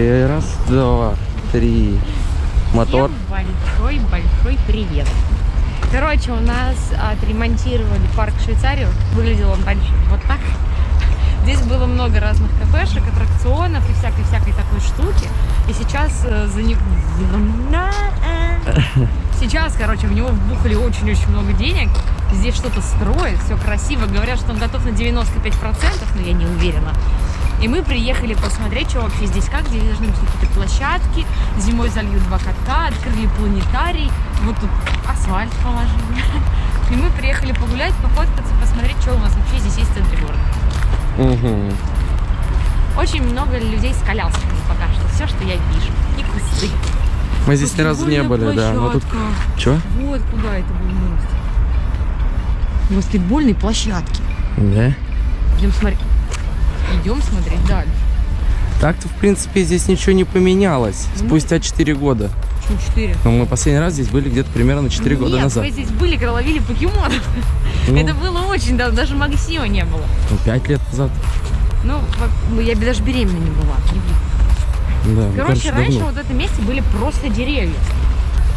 И раз, два, три. Мотор. Большой-большой привет. Короче, у нас отремонтировали парк Швейцарию. Выглядел он раньше вот так. Здесь было много разных кафешек, аттракционов и всякой-всякой такой штуки. И сейчас э, за них... Сейчас, короче, в него вбухали очень-очень много денег. Здесь что-то строят, все красиво. Говорят, что он готов на 95%, но я не уверена. И мы приехали посмотреть, что вообще здесь как, где должны быть какие-то площадки. Зимой зальют два катка, открыли планетарий. Вот тут асфальт положили. И мы приехали погулять, пофоткаться, посмотреть, что у нас вообще здесь есть в центре города. Угу. Очень много людей с колясками пока что. Все, что я вижу. И кусты. Мы здесь ни разу не были, да. Но тут... Чё? Вот куда это был мост. Баскетбольной площадки. Да? Идем смотреть. Идем смотреть дальше. Так-то, в принципе, здесь ничего не поменялось. Ну, Спустя 4 года. Почему 4? Но мы последний раз здесь были где-то примерно 4 года Нет, назад. мы здесь были, когда ловили покемонов. Ну. Это было очень давно, даже Максима не было. Ну, 5 лет назад. Ну, ну, я даже беременна не была. Да, ну, Короче, раньше давно. вот в этом месте были просто деревья.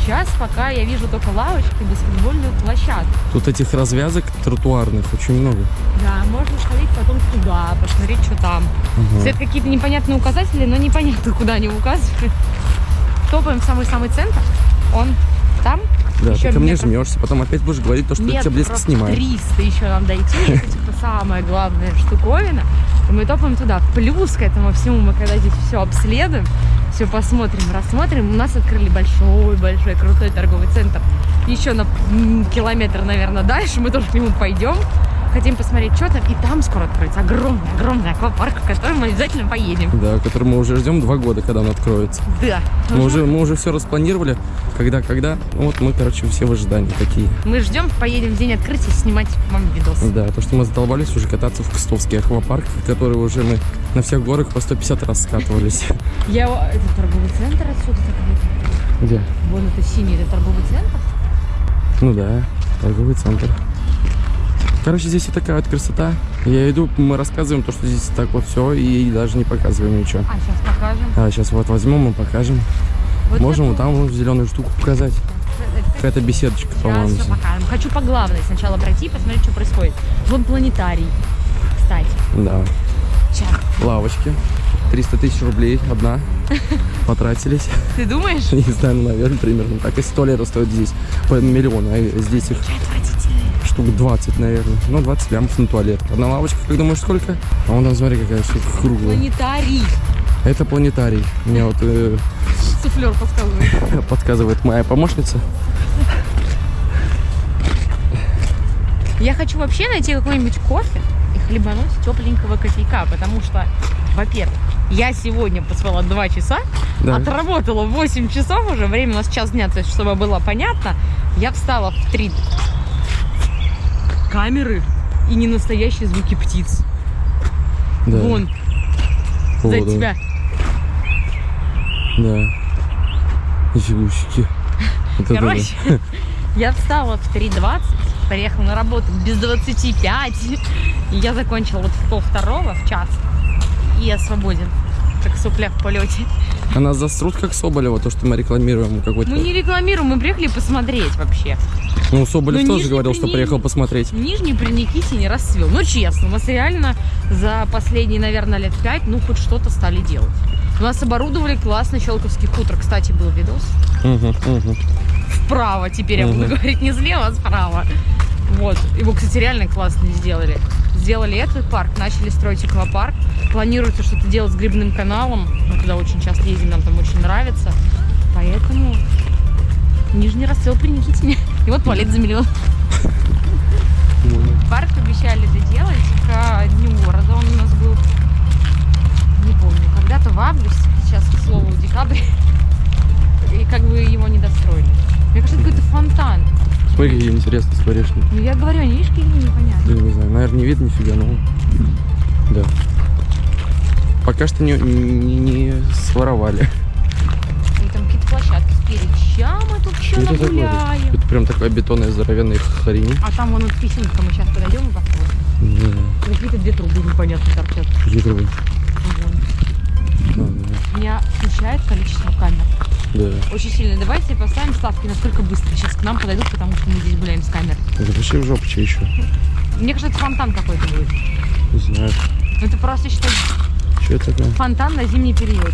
Сейчас пока я вижу только лавочки, баскетбольную площадку. Тут этих развязок тротуарных очень много. Да, можно сходить потом туда, посмотреть, что там. Ага. Это какие-то непонятные указатели, но непонятно, куда они указывают. Топаем в самый-самый центр. Он там. Да, еще ты ко мне метров- жмешься, потом опять будешь говорить то, что тебя близко снимаю. 300 еще нам дойти. Самая главная штуковина. И мы топаем туда. Плюс к этому всему мы когда здесь все обследуем, все посмотрим, рассмотрим, у нас открыли большой-большой крутой торговый центр. Еще на километр, наверное, дальше мы тоже к нему пойдем. Хотим посмотреть, что там. И там скоро откроется огромный-огромный аквапарк, в который мы обязательно поедем. Да, который мы уже ждем два года, когда он откроется. Да. Мы уже, мы уже все распланировали, когда, когда. Вот мы, короче, все в ожидании такие. Мы ждем, поедем в день открытия снимать вам видос. Да, то, что мы задолбались уже кататься в Кстовский аквапарк, в который уже мы на всех горах по 150 раз скатывались. Я... Это торговый центр отсюда так Где? Вон это синий, это торговый центр. Ну да, торговый центр. Короче, здесь вот такая вот красота. Я иду, мы рассказываем то, что здесь так вот все, и даже не показываем ничего. А, сейчас покажем. А сейчас вот возьмем и покажем. Вот Можем вот там вот зеленую штуку показать. Какая-то беседочка, по-моему. Хочу по главной сначала пройти, посмотреть, что происходит. Вон планетарий, кстати. Да. Сейчас. Лавочки. 300 тысяч рублей одна. Потратились. Ты думаешь? Не знаю, ну, наверное, примерно так. Если туалеты стоят здесь по миллиону, а здесь их штук 20, наверное. Ну, 20 лямов на туалет. Одна лавочка, как думаешь, сколько? А вон там, смотри, какая штука круглая. Планетарий. Это планетарий. Мне вот э, Суфлер подсказывает. подсказывает моя помощница. Я хочу вообще найти какой-нибудь кофе и хлебануть тепленького кофейка, потому что, во-первых, я сегодня поспала 2 часа, Да. отработала 8 часов уже, время у нас час дня, то есть, чтобы было понятно, я встала в 3 камеры и не настоящие звуки птиц. Да. Вон, О, за да. тебя. Да. Это Короче, я встала в 3.20, приехала на работу без 25, и я закончила вот в пол второго, в час, и я свободен, как сопля в полете. А нас засрут, как Соболева, то, что мы рекламируем какой-то... Мы не рекламируем, мы приехали посмотреть вообще. Ну, Соболев Ну, тоже говорил, что Прени- приехал посмотреть. Нижний при Никите не расцвел. Ну, честно, мы реально за последние, наверное, лет пять, ну, хоть что-то стали делать. У нас оборудовали классный Щелковский хутор. Кстати, был видос. Мгм, мгм. Вправо теперь я буду говорить не слева, а справа. Вот. Его, кстати, реально классно сделали. Сделали этот парк, начали строить аквапарк. Планируется что-то делать с грибным каналом. Мы туда очень часто ездим, нам там очень нравится. Поэтому нижний расцвел при Никитине. И вот туалет за миллион. Парк обещали доделать к дню города. Он у нас был, не помню, когда-то в августе, сейчас, к слову, декабрь. И как бы его не достроили. Мне кажется, это какой-то фонтан. Смотри, какие интересные скворечники. Ну, я говорю, они, видишь, какие непонятно. Да не знаю, наверное, не видно нифига, но... Да. Пока что не, не, не своровали. И там какие-то площадки спереди. Ща мы тут Что это такое? нагуляем. Это прям такая бетонная здоровенная хрень. А там вон вот песенка, мы сейчас подойдем и посмотрим. Да, Какие-то две трубы непонятно торчат. гидровый. Вон. Да, да. Меня смущает количество камер. Да. Очень сильно. Давайте поставим ставки, насколько быстро сейчас к нам подойдут, потому что мы здесь гуляем с. Это вообще в жопу, что еще? Мне кажется, это фонтан какой-то будет. Не знаю. Это просто считай Что это такое? фонтан на зимний период.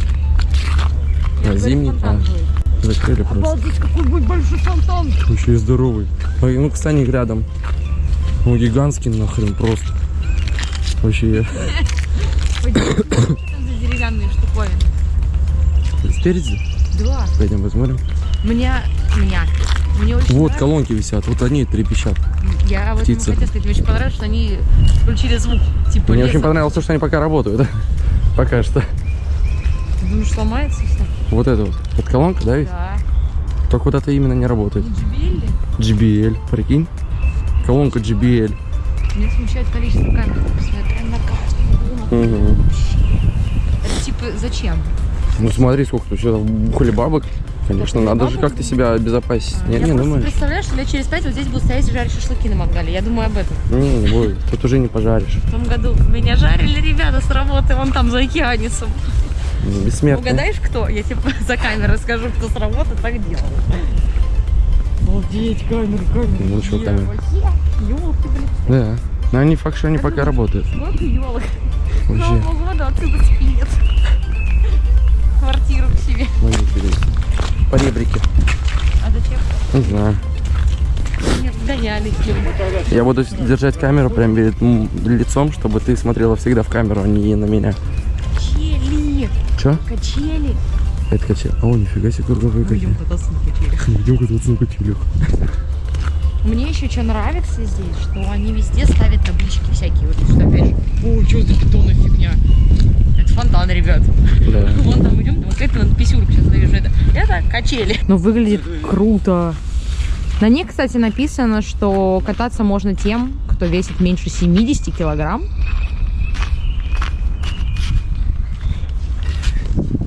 На говорю, зимний? фонтан А. будет. Закрыли просто. Обалдеть, какой будет большой фонтан! Еще и здоровый. Ну, кстати, рядом. Ну, гигантский нахрен просто. Вообще. Что там за деревянные штуковины? Спереди? Да. Пойдем посмотрим. Меня, меня. Мне очень Вот нравится. колонки висят, вот они трепещат. Я вот птицы. хотела сказать, мне очень понравилось, что они включили звук. Типа Мне леса. очень понравилось то, что они пока работают. Пока что. Ты Думаешь, сломается все? Вот это вот. Это колонка, да? ведь? Да. Только вот это именно не работает. Джбелли? JBL, прикинь. Колонка JBL. Меня смущает количество камер. Посмотри, прям на каждом углу. Мгм. Это типа зачем? Ну смотри, сколько тут сюда бухали бабок. Конечно, надо же бабок? как-то себя обезопасить. Не, я не представляю, что лет через пять вот здесь будут стоять и жарить шашлыки на мангале. Я думаю об этом. Не, не будет. Тут уже не пожаришь. В том году меня жарили ребята с работы, вон там за океанисом. Бессмертный. Угадаешь, кто? Я тебе за камерой скажу, кто с работы так делал. Обалдеть, камеры, камеры. Ну, чё камеры? Елки, блин. Да. Но они факт, что они пока работают. Сколько елок. Вообще. Нового года отсюда спинет. Квартиру к себе. Ну, интересно. По ребрике. А зачем? Не знаю. Нет, гоняли. Я буду держать камеру прям перед лицом, чтобы ты смотрела всегда в камеру, а не на меня. Качели. Че? Качели. Это качели. О, нифига себе круговые качели. кататься на качелях. Идем кататься на качелях. Мне еще что нравится здесь, что они везде ставят таблички всякие. Вот что опять же. О, что за бетонная фигня? Это фонтан, ребят. Да. Вон там идем, вот это надо писюрку сейчас навижу. Это, это качели. Но выглядит круто. На ней, кстати, написано, что кататься можно тем, кто весит меньше 70 килограмм.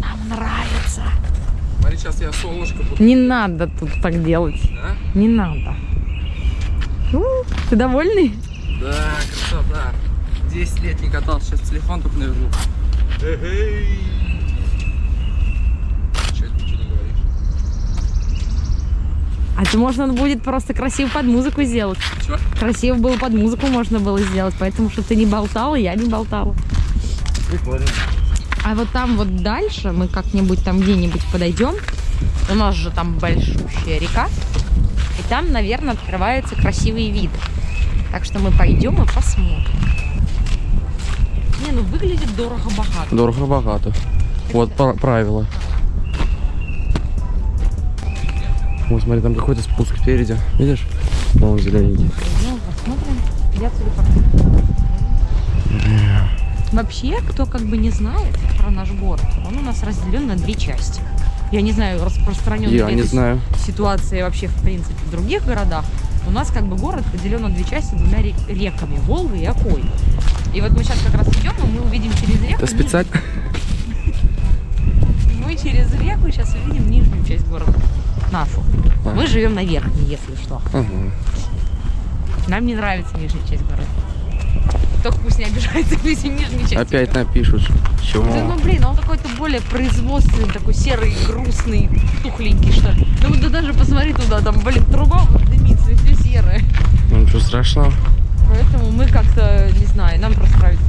Нам нравится. Смотри, сейчас я солнышко буду. Не надо тут так делать. Да? Не надо. У, ты довольный? Да, красота. 10 лет не катался, сейчас телефон только навяжу. Эй. А это можно будет просто красиво под музыку сделать. Чё? Красиво было под музыку можно было сделать, поэтому что ты не болтала, я не болтала. Прикольно. А вот там вот дальше мы как-нибудь там где-нибудь подойдем. У нас же там большущая река. И там, наверное, открывается красивый вид. Так что мы пойдем и посмотрим. Ну выглядит дорого-богато. Дорого-богато. Вот пра- правило. Вот смотри, там какой-то спуск впереди. Видишь? Вон зелененький. Ну, посмотрим. Я. Вообще, кто как бы не знает про наш город, он у нас разделен на две части. Я не знаю, распространенная Я не знаю. ситуация вообще в принципе в других городах. У нас как бы город поделен на две части двумя ре- реками, Волгой и Окой. И вот мы сейчас как раз идем, и мы увидим через реку. Это специально. Мы через реку сейчас увидим нижнюю часть города. Нашу. Ага. Мы живем на верхней, если что. Ага. Нам не нравится нижняя часть города. Только пусть не обижается люди нижней части. Опять напишут. Чего? Да, ну блин, он какой-то более производственный, такой серый, грустный, тухленький, что ли. Ну да даже посмотри туда, там, блин, труба дымится, и все серое. Ну ничего страшного. Поэтому мы как-то, не знаю, нам просто нравится.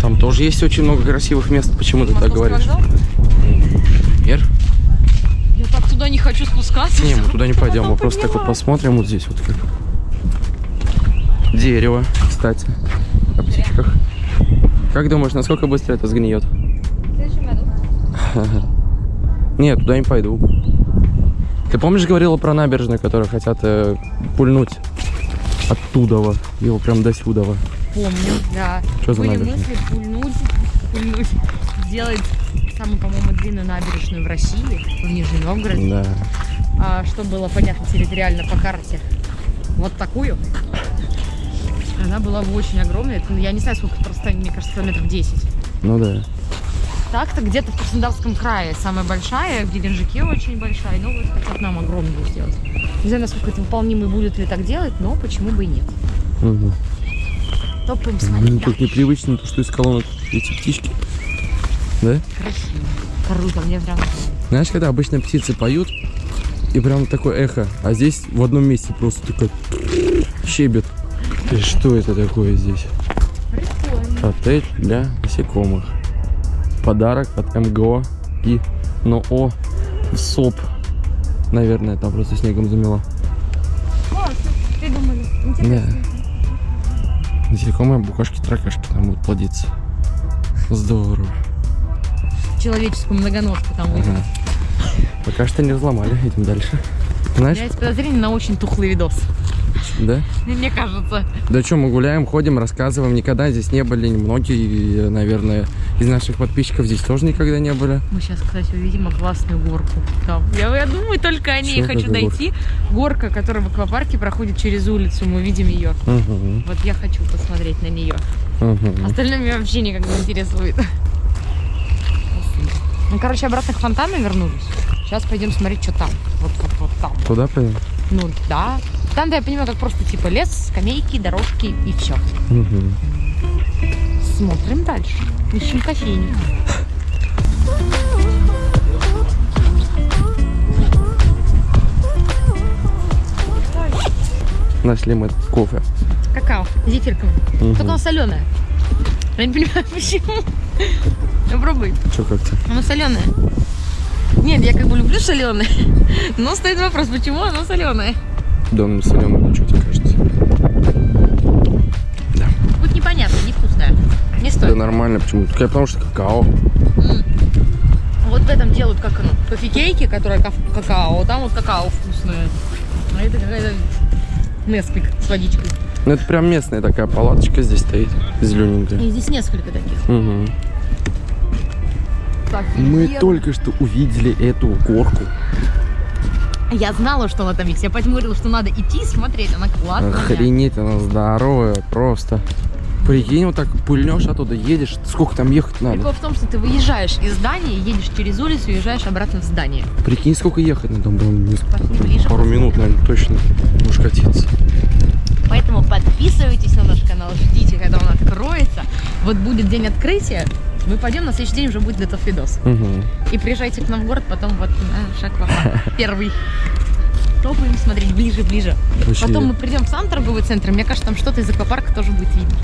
Там тоже есть очень много красивых мест. Почему ты так говоришь? вокзал? Например? Я так туда не хочу спускаться. Не, мы туда не пойдем. Мы просто так вот посмотрим вот здесь вот как. Дерево, кстати, о птичках. Как думаешь, насколько быстро это сгниет? Нет, туда не пойду. Ты помнишь, говорила про набережную, которую хотят э, пульнуть оттуда, его прям до сюда. Помню, да. Что за Были набережная? мысли пульнуть, пульнуть, сделать самую, по-моему, длинную набережную в России, в Нижнем Новгороде. Да. а, что было понятно территориально по карте, вот такую. Она была бы очень огромная. Я не знаю, сколько расстояние, мне кажется, километров 10. Ну да. Так-то где-то в Краснодарском крае самая большая, в Геленджике очень большая, но вот хотят нам огромную сделать. Не знаю, насколько это выполнимо и будет ли так делать, но почему бы и нет. Угу. Топаем смотреть Блин, тут непривычно, то, что из колонок эти птички. Да? Красиво. Круто, мне прям... Знаешь, когда обычно птицы поют, и прям такое эхо, а здесь в одном месте просто такой щебет. И что это такое здесь? Отель для насекомых. Подарок от МГО и НОО СОП. Наверное, там просто снегом замело. О, придумали. Да. Насекомые, букашки, таракашки там будут плодиться. Здорово. Человеческую многоножку там выйдет. Ага. Пока что не взломали, идем дальше. У Знаешь, меня есть подозрение на очень тухлый видос. Да? Мне кажется. Да что, мы гуляем, ходим, рассказываем. Никогда здесь не были многие, наверное, из наших подписчиков здесь тоже никогда не были. Мы сейчас, кстати, увидим классную горку. Там. Я, я думаю только о ней. Чё, хочу дойти. Горка, которая в аквапарке проходит через улицу. Мы видим ее. Угу, Вот я хочу посмотреть на нее. угу. Остальное меня вообще никак не интересует. Ну, короче, обратно к фонтану вернулись. Сейчас пойдем смотреть, что там. Вот, вот, вот там. Туда пойдем? Ну, да. Там, да, я понимаю, как просто типа лес, скамейки, дорожки и все. Угу. Смотрим дальше. Ищем кофейню. Нашли мы кофе. Какао, зефирковое. Мгм. Только оно соленое. Я не понимаю, почему. Ну, пробуй. Что как-то? Оно соленое. Нет, я как бы люблю соленое. Но стоит вопрос, почему оно соленое. Да, ну соленый, ну что тебе кажется? Будет непонятно, невкусное. Не Да стоит. нормально, почему? Только потому что какао. М. Вот в этом делают как оно, кофе-кейки, которые какао, там вот какао вкусное. А это какая-то Несквик с водичкой. Ну это прям местная такая палаточка здесь стоит, зелененькая. И здесь несколько таких. Угу. Так, Мы еду. только что увидели эту горку. Я знала, что она там есть. Я поэтому говорила, что надо идти и смотреть. Она классная. Охренеть, она здоровая просто. Прикинь, вот так пыльнешь оттуда, едешь, сколько там ехать надо? Прикол в том, что ты выезжаешь из здания, едешь через улицу уезжаешь обратно в здание. Прикинь, сколько ехать надо, Пошли ближе, пару минут, наверное, точно будешь катиться. Поэтому подписывайтесь на наш канал, ждите, когда он откроется. Вот будет день открытия, мы пойдем, на следующий день уже будет готов видос. Угу. И приезжайте к нам в город, потом вот наш аквапарк. Первый. Топаем смотреть ближе, ближе. Потом мы придем в сам торговый центр, мне кажется, там что-то из аквапарка тоже будет видно.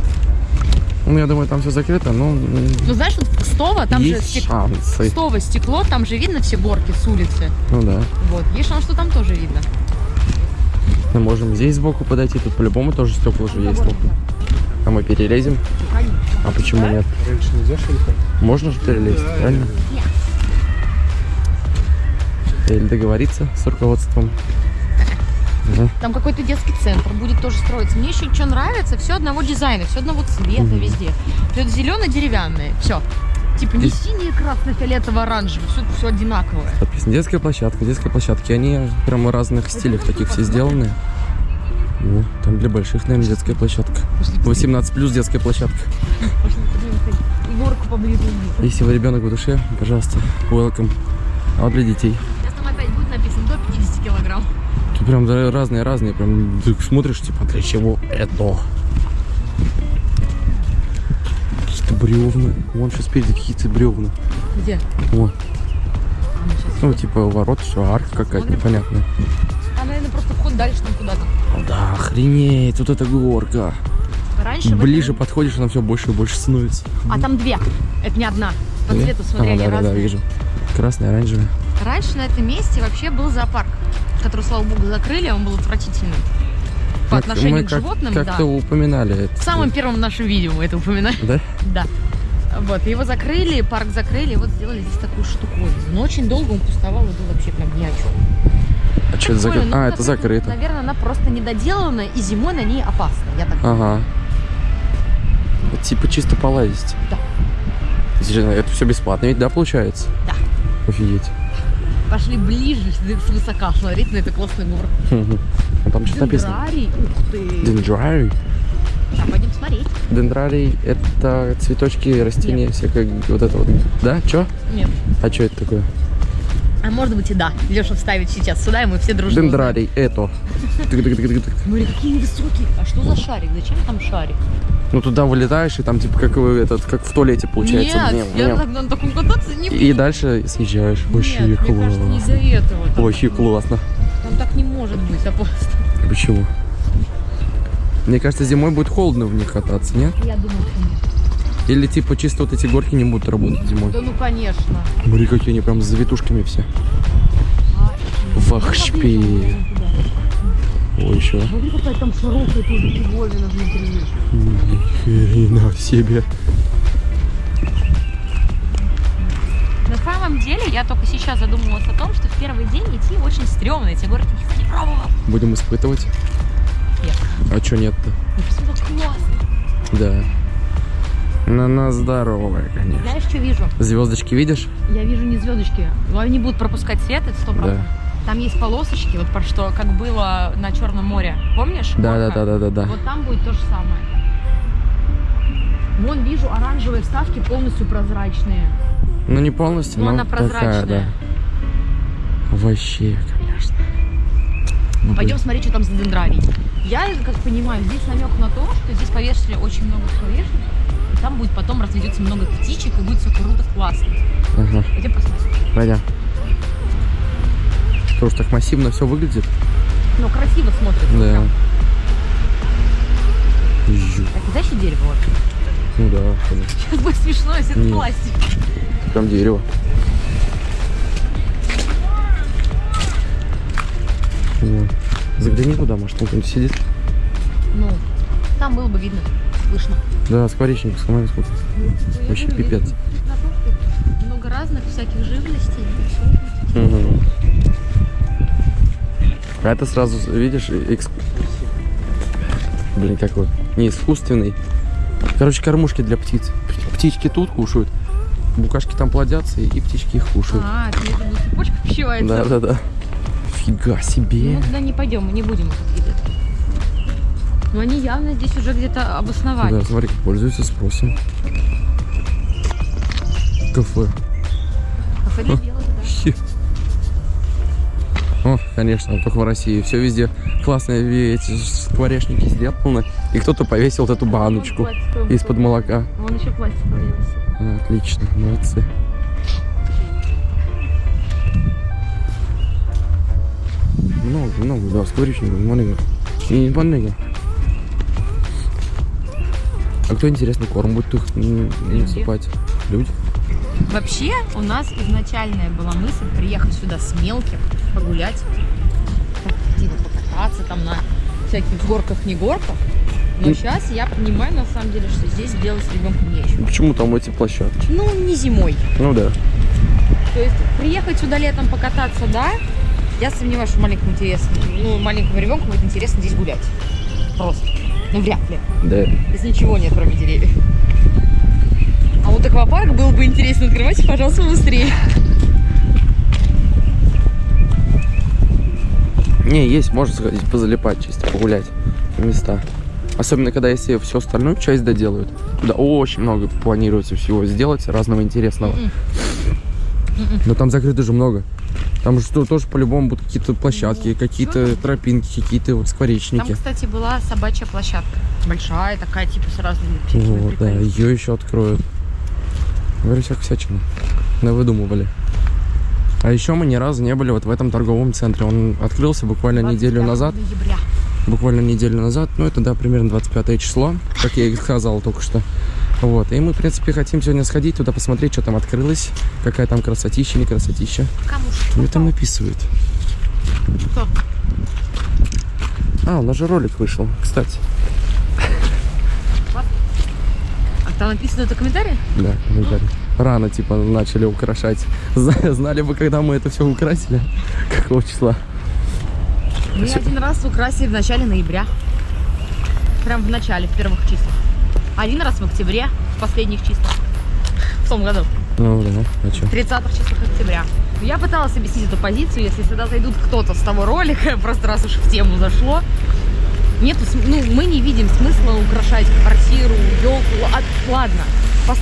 Ну, я думаю, там все закрыто, но Ну, знаешь, вот Кстово, там же есть стек- шансы. Кстово стекло, там же видно все горки с улицы. Ну да. Вот, есть шанс, что там тоже видно. Мы можем здесь сбоку подойти, тут по-любому тоже стекла уже есть. толком. А мы перелезем? А почему нет? Раньше нельзя? Можно же перелезть, правильно? Или договориться с руководством. Ага. Там какой-то детский центр будет тоже строиться. Мне еще что нравится, все одного дизайна, все одного цвета Мгм. везде. Все зеленое-деревянное, все. Типа не Здесь- синее, красное, фиолетово, оранжевое, все, все одинаковое. Подписано. Детская площадка, детские площадки. Они прямо в разных стилях таких все сделаны. Ну, там для больших, наверное, детская площадка. 18 плюс детская площадка. Пошли, горку поближе. Если вы ребенок в душе, пожалуйста, welcome. А вот для детей. Сейчас там опять будет написано до 50 килограмм. Тут прям разные-разные, прям ты смотришь, типа, для чего это? Какие-то бревна. Вон сейчас спереди какие-то бревна. Где? Вот. А, щас- Ну, типа, ворот, все, арка какая-то непонятная. Дальше там куда-то. Да, охренеть, вот эта горка. Раньше Ближе этом- подходишь, она все больше и больше становится. А там две. Это не одна. По Две? цвету, смотри, А, они да, да, да, разные. вижу. Красная, оранжевая. Раньше на этом месте вообще был зоопарк, который, слава богу, закрыли, он был отвратительным. По Как- отношению мы к как- животным, Как-то да. упоминали это. В самом первом нашем видео мы это упоминали. Да? Да. Вот, его закрыли, парк закрыли, вот сделали здесь такую штуковину. Но очень долго он пустовал и был вообще прям ни о чем. А что это закрыто? А, это закрыто. Наверное, она просто недоделана, и зимой на ней опасно. Я так Ага. Вот типа чисто полазить. Да. Серьезно, Это все бесплатно ведь, да, получается? Да. Офигеть. Пошли ближе, с высока смотреть на эту классную горку. Мгм. А там что написано? Дендрарий, ух ты. Дендрарий. А, пойдем смотреть. Дендрарий – это цветочки, растения, всякое вот это вот. Да? Чё? Нет. А что это такое? А может быть и да. Леша вставит сейчас сюда, и мы все дружно. Дендрарий – это. Смотри, какие высокие. А что за шарик? Зачем там шарик? Ну туда вылетаешь, и там типа как вы этот, как в туалете получается. Нет, Не- я не. так на таком кататься не буду. И дальше съезжаешь. Вообще Нет, мне класс. кажется, не из-за этого. Там, Вообще классно. там так не может быть, апостол. Почему? Мне кажется, зимой будет холодно в них кататься, нет? Я думаю, что нет. Или типа чисто вот эти горки не будут работать зимой. Да ну, конечно. Смотри, какие они прям с завитушками все. Вахшпи. Ой, еще. Смотри, какая там широкая тоже фиговина внутри. Ни хрена себе. На самом деле, я только сейчас задумалась о том, что в первый день идти очень стрёмно. Эти горки никто не пробовал. Будем испытывать? Нет. А чё нет-то? Ну, все так классно. Да. На нас здоровая, конечно. Знаешь, что вижу? Звездочки видишь? Я вижу не звездочки. Но они будут пропускать свет, это сто процентов. Там есть полосочки, вот про что, как было на Черном море. Помнишь? Да, да, да, да, да, да. Вот там будет то же самое. Вон вижу оранжевые вставки полностью прозрачные. Ну не полностью, Но но она такая, прозрачная. да. Вообще, конечно. Ну, Пойдем смотреть, что там за дендрарий. Я, как понимаю, здесь намек на то, что здесь повешали очень много скворечников. Там будет потом разведется много птичек, и будет все круто, классно. Ага, Пойдем посмотрим. пойдем. Что ж так массивно все выглядит? Ну, красиво смотрится. Да. Так, знаешь, что дерево вообще? Ну да, конечно. Сейчас будет смешно, если это Нет. пластик. Прям дерево. Загляни туда, может, там кто-нибудь сидит. Ну, там было бы видно, слышно. Да, скворечник, смотри, сколько. Вообще пипец. Много разных всяких живностей. Мгм. А это сразу, видишь, экс... Блин, какой? Не искусственный. Короче, кормушки для птиц. Птички тут кушают, букашки там плодятся, и птички их кушают. А, это цепочек пищевается. Да, да, да. Фига себе. Мы туда не пойдем, мы не будем. Но они явно здесь уже где-то обосновались. Да, смотри, пользуются спросом. Кафе. Кафе для белых, да. О, конечно, только в России. Все везде классные эти скворечники сделаны. И кто-то повесил вот эту баночку из-под молока. Вон еще пластиковый висит. А, Отлично, молодцы. Много, много, да, скворечников, много. И не много. Кто интересный корм будет их насыпать? Люди? Вообще, у нас изначальная была мысль приехать сюда с мелким, погулять, типа покататься там на всяких горках, не горках. Но Ну. сейчас я понимаю, на самом деле, что здесь делать с ребенком нечего. Почему там эти площадки? Ну, не зимой. Ну да. То есть приехать сюда летом покататься, да, я сомневаюсь, что маленькому интересно, ну, маленькому ребенку будет интересно здесь гулять. Просто. Ну, вряд ли. Да. Здесь ничего нет, кроме деревьев. А вот аквапарк был бы интересно. Открывайте, пожалуйста, быстрее. Не, есть, можно сходить, позалипать, чисто погулять места. Особенно, когда если всю остальную часть доделают. Туда очень много планируется всего сделать, разного интересного. Мгм. Но там закрыто же много. Там же тоже по-любому будут какие-то площадки, какие-то тропинки, какие-то вот Там, скворечники. кстати, была собачья площадка. Большая такая, типа, с разными Вот, да, ее еще откроют. Говорю, всякую всячину. выдумывали. А еще мы ни разу не были вот в этом торговом центре. Он открылся буквально неделю 25 назад. ноября. буквально неделю назад, ну это да, примерно 25 число, как я и сказал только что. Вот, и мы, в принципе, хотим сегодня сходить туда, посмотреть, что там открылось, какая там красотища, не красотища. Кому Мне там написывают. Кто? А, у нас же ролик вышел, кстати. А там написано это комментарий? Да, комментарий. Рано, типа, начали украшать. Зна- Знали бы, когда мы это все украсили, какого числа. Мы один раз украсили в начале ноября. Прям в начале, в первых числах. Один раз в октябре, в последних числах. В том году. Ну да, а что? 30 числах октября. Я пыталась объяснить эту позицию, если сюда зайдут кто-то с того ролика, просто раз уж в тему зашло. Нет, ну, мы не видим смысла украшать квартиру, елку. А, ладно, пос-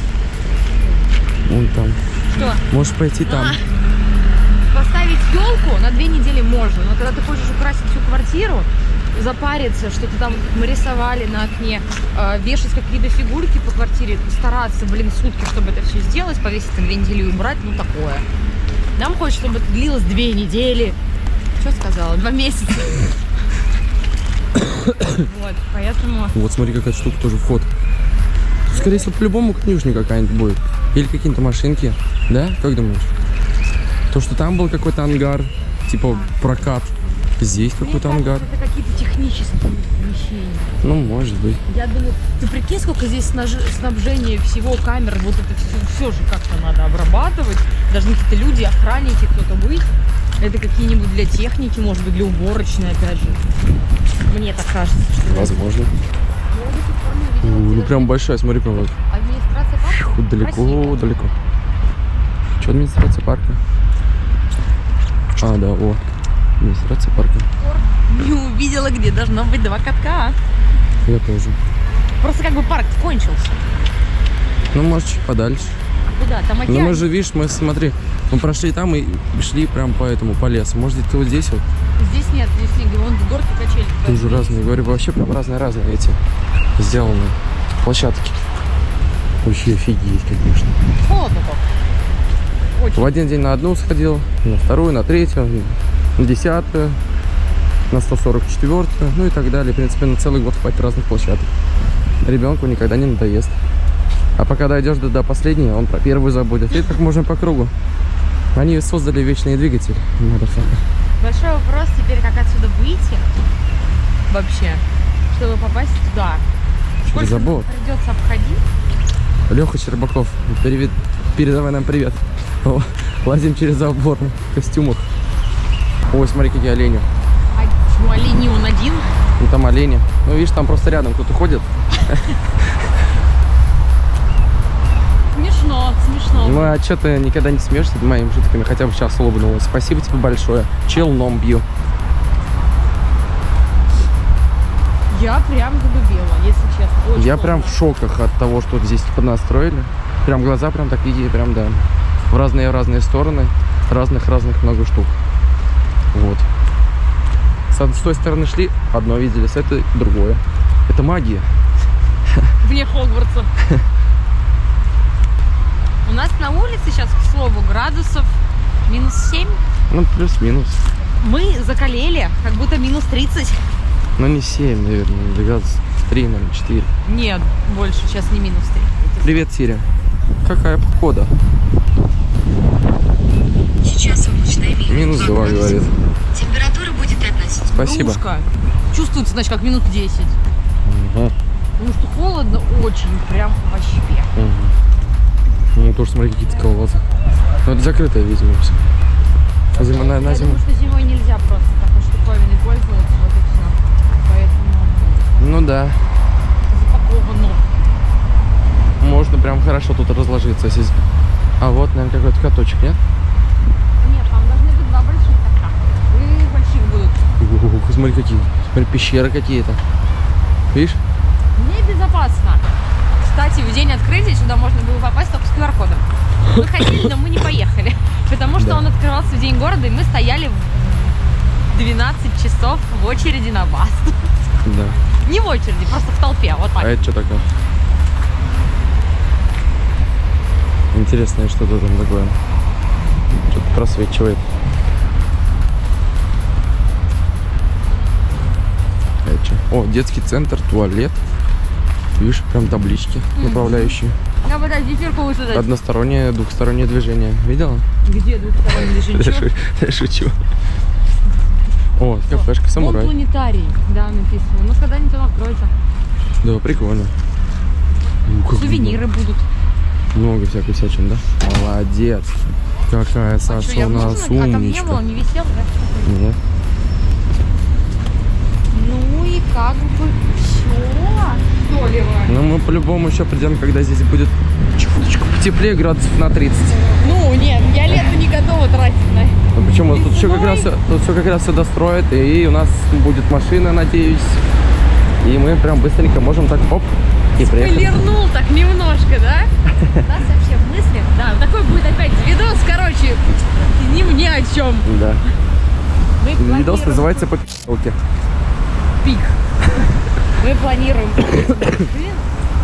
Вон там. что? Можешь пойти там. Поставить елку на две недели можно, но когда ты хочешь украсить всю квартиру, запариться, что-то там мы рисовали на окне, э, вешать какие-то фигурки по квартире, стараться, блин, сутки, чтобы это все сделать, повесить на недели и убрать, ну такое. Нам хочется, чтобы это длилось две недели. Что сказала? Два месяца. Вот, поэтому... Вот смотри, какая штука тоже вход. Скорее всего, по-любому конюшня какая-нибудь будет. Или какие-то машинки. Да? Как думаешь? То, что там был какой-то ангар, типа прокат. Здесь какой-то ангар. это какие-то технические помещения. Ну, может быть. Я думаю, ты прикинь, сколько здесь снабжения всего, камер, вот это все, все же как-то надо обрабатывать. Должны какие-то люди, охранники, кто-то быть. Это какие-нибудь для техники, может быть, для уборочной, опять же. Мне так кажется, что... Возможно. У, Ну, прям большая, смотри, прям вот. Администрация парка? Фу, далеко, Красиво. далеко. Что администрация парка? А, да, о. Администрация парка. Не увидела, где должно быть два катка. Я тоже. Просто как бы парк кончился. Ну, может, чуть подальше. А куда? Там Ну, океан. мы же, видишь, мы, смотри, мы прошли там и шли прям по этому, по лесу. Может, где-то вот здесь вот Здесь нет, здесь снега. Вон горки качели. тоже разные. Говорю, вообще прям разные-разные эти сделаны площадки. Вообще офигеть, конечно. Холодно только. Очень. В один день на одну сходил, на вторую, на третью, на десятую, на 144, ну и так далее. В принципе, на целый год хватит разных площадок. Ребенку никогда не надоест. А пока дойдешь до, до последней, он про первую забудет. И так можно по кругу. Они создали вечный двигатель. Большой вопрос теперь, как отсюда выйти вообще, чтобы попасть туда. Через Сколько забор. придется обходить? Леха Щербаков, перевед- передавай нам привет. О, лазим через забор в костюмах. Ой, смотри, какие олени. А почему олень он один? Ну там олени. Ну видишь, там просто рядом кто-то ходит. Смешно, смешно. Ну а что ты никогда не смеешься над моими шутками? Хотя бы сейчас улыбнулась. Спасибо тебе большое. Челном бью. Я прям залюбила, если честно. Очень Я классно. прям в шоках от того, что здесь поднастроили. Прям глаза прям такие, прям да. В разные-разные стороны. Разных-разных много штук. Вот. С, той стороны шли, одно видели, с этой другое. Это магия. Вне Хогвартса. У нас на улице сейчас, к слову, градусов минус 7. Ну, плюс-минус. Мы закалели, как будто минус 30. Ну, не 7, наверное, или градус 3, наверное, 4. Нет, больше, сейчас не минус 3. Привет, Сирия. Какая погода? Сейчас облачно и Минус 2, говорит. Температура будет относительно. Спасибо. Брушка. Чувствуется, значит, как минут 10. Ага. Потому что холодно очень, прям вообще. Мгм. Ну, тоже смотри, какие-то колодцы. Ну, это закрытое, видимо, все. А зима, на, на Я зиму. думаю, что зимой нельзя просто такой штуковиной пользоваться, вот и все. Поэтому Ну да. запаковано. Можно прям хорошо тут разложиться. Если... А вот, наверное, какой-то каточек? Нет, там должны быть два больших кота. И больших будут. Ух, смотри, какие. Смотри, пещеры какие-то. Видишь? Небезопасно. Кстати, в день открытия сюда можно было попасть только с QR-кодом. Мы хотели, но мы не поехали. Потому что Да. он открывался в день города, и мы стояли в 12 часов в очереди на бас. Да. Не в очереди, просто в толпе. Вот А так. это что такое? Интересное что-то там такое. Что-то просвечивает. Чё? О, детский центр, туалет. Видишь, прям таблички направляющие. Я подожди, зефирку высадить. Одностороннее, двухстороннее движение. Видела? Где двухсторонний Я движение? я шучу. О, кафешка самурай. планетарий, да, написано. Ну, когда-нибудь он откроется. Да, прикольно. Сувениры будут. Много всякой всячины, да? Молодец. Какая Саша у нас нужна? А там не умничка. было, не висел, да? Нет. Ну и как бы все. Солево. Ну, мы по-любому еще придем, когда здесь будет чуточку теплее, градусов на 30. Ну, нет, я лето не готова тратить на Ну, почему? Тут все как раз, тут все как раз все достроят, и у нас будет машина, надеюсь. И мы прям быстренько можем так, оп, и приехать. Полирнул так немножко, да? У нас вообще в мыслях, да, такой будет опять видос, короче, не мне о чем. Да. Видос называется по пи***лке. тупик. Мы планируем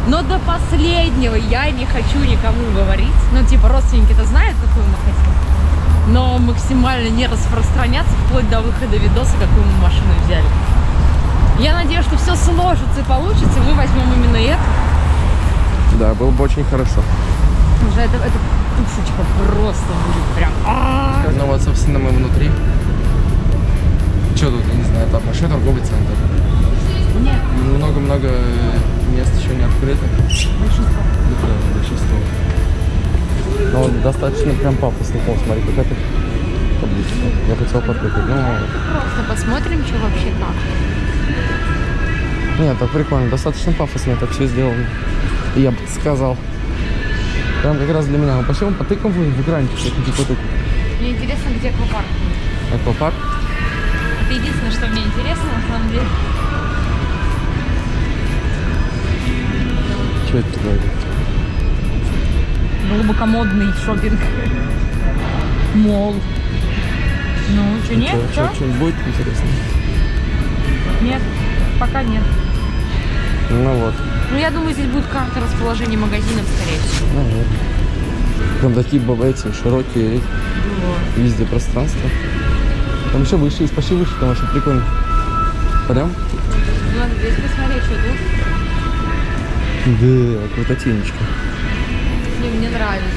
но до последнего я не хочу никому говорить. Ну, типа, родственники-то знают, какую мы хотим. Но максимально не распространяться вплоть до выхода видоса, какую мы машину взяли. Я надеюсь, что все сложится и получится, и мы возьмем именно это. Да, было бы очень хорошо. Уже это, это пушечка просто будет прям. а Ну вот, собственно, мы внутри. Что тут, я не знаю, там большой торговый центр. Нет, Много-много мест еще не открыто. большинство. Да, большинство. Но он достаточно прям пафосный пол, смотри, как это табличка. Я хотел потыкать, но... Просто посмотрим, что вообще как. Нет, так прикольно, достаточно пафосно это все сделано. Я бы сказал. Прям как раз для меня. Мы пошли, мы потыкаем в, в экранчик, что-нибудь потыкать. Мне интересно, где аквапарк. Аквапарк. Это единственное, что мне интересно, на самом деле. Что это такое? Глубокомодный шопинг. Мол. Ну, что, нет? Что, Что? будет интересно? Нет, пока нет. Ну вот. Ну, я думаю, здесь будет карта расположения магазинов, скорее всего. Наверное. Там такие эти широкие везде пространства. Там еще выше пошли выше, там очень прикольно. Пойдем? Ну, Надо здесь посмотреть, что тут. Да, крутотенечка. Не, мне нравится.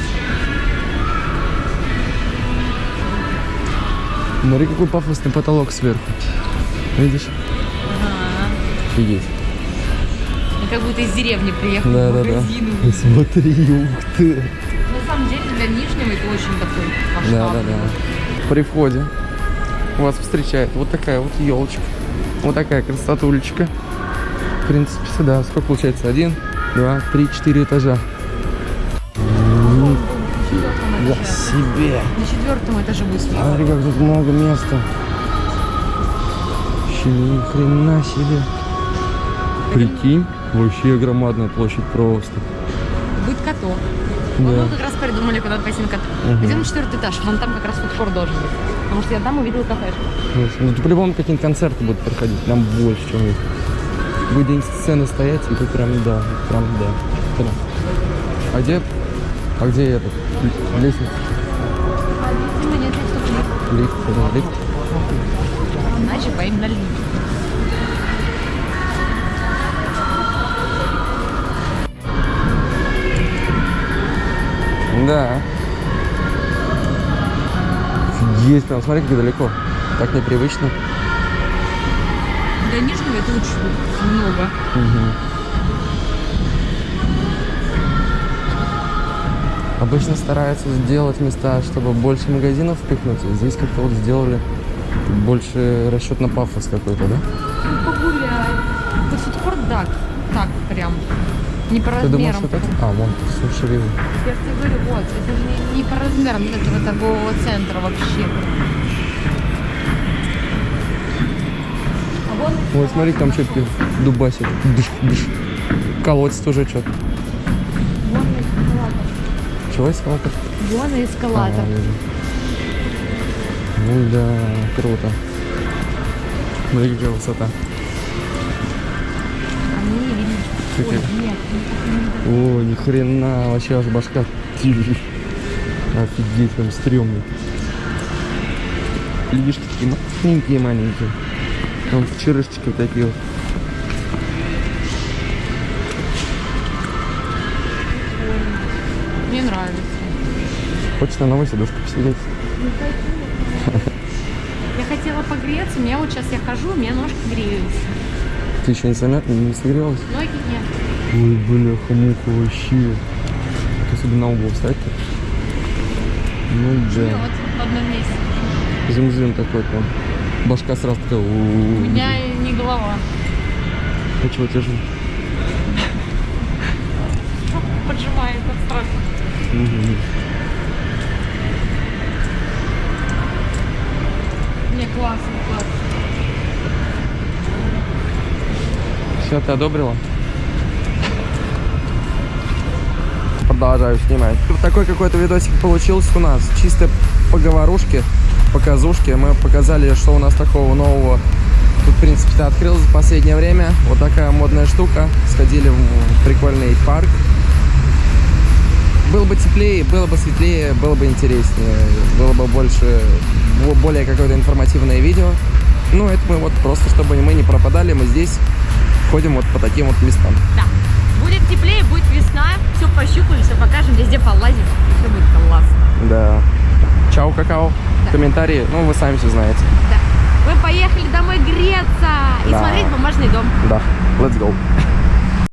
Смотри, какой пафосный потолок сверху. Видишь? Ага. Офигеть. Я как будто из деревни приехал Да, в да, да. магазин. Смотри, ух ты. На самом деле, для Нижнего это очень такой Да, масштабный. да, да. При входе вас встречает вот такая вот елочка. Вот такая красотулечка. В принципе, сюда сколько получается? Один, два, три, четыре этажа. Четвертом этаже. себе. На четвертом этаже будет смотреть. Смотри, как тут много места. Вообще ни хрена себе. Прикинь, вообще громадная площадь просто. Будет каток. Да. Вот мы как раз придумали, куда пойти на каток. Мгм. Пойдем на четвертый этаж. Вон там как раз фудкор должен быть. Потому что я там увидела кафешку. Ну, тут по-любому какие-нибудь концерты будут проходить, прям больше, чем есть. Будет день сцены стоять, и тут прям, да, прям, да. Прям. А где, а где этот, лестница, А нет, есть лифт. лифт, да, лифт? Иначе поим на лифт. Да. Офигеть, прям, смотри, как далеко. Так непривычно. Для Нижнего это очень много. Обычно стараются сделать места, чтобы больше магазинов впихнуть. Здесь как-то вот сделали больше расчет на пафос какой-то, да? Ну, погуляй. Вот фудкор, да, так прям. Не по Ты думаешь, размерам. вот это? А, вон, суши. Я тебе говорю, вот, это же не, не по размерам этого торгового центра вообще. Ой, смотри, там что-то дубасит. Дыш, дыш. Колодец тоже что-то. Чего эскалатор? Вон эскалатор. А. Ну да, круто. Смотри, какая высота. Ой, нет, не- не- О, ни хрена, вообще аж башка. Офигеть, прям стрёмный. Лишки такие маленькие-маленькие. Там черышечки вот такие вот. Мне нравится. Хочешь на новой сидушке посидеть? Я хотела погреться, у меня вот сейчас я хожу, у меня ножки греются. Ты еще не, замя... не согрелась? Ноги нет. Ой, бляха-муха, вообще. Ты себе на угол встать? Ну И да. вот в одном месте. Зим-зим такой прям. Башка сразу такая. У меня не голова. А чего тяжело? Поджимает от страха. Не, классно, классно. Все, ты одобрила? Продолжаю снимать. Такой какой-то видосик получился у нас. Чисто поговорушки, показушки. Мы показали, что у нас такого нового Тут, в принципе-то открылось в последнее время. Вот такая модная штука. Сходили в прикольный парк. Было бы теплее, было бы светлее, было бы интереснее, было бы больше, бо- более какое-то информативное видео. Ну, это мы вот просто, чтобы мы не пропадали, мы здесь ходим вот по таким вот местам. Да. Будет теплее, будет весна, все пощупаем, все покажем, везде полазим. Все будет классно. Да. Чао, какао. Да. Комментарии, ну, вы сами все знаете. Да. Мы поехали домой греться и Да. смотреть бумажный дом. Да, let's go.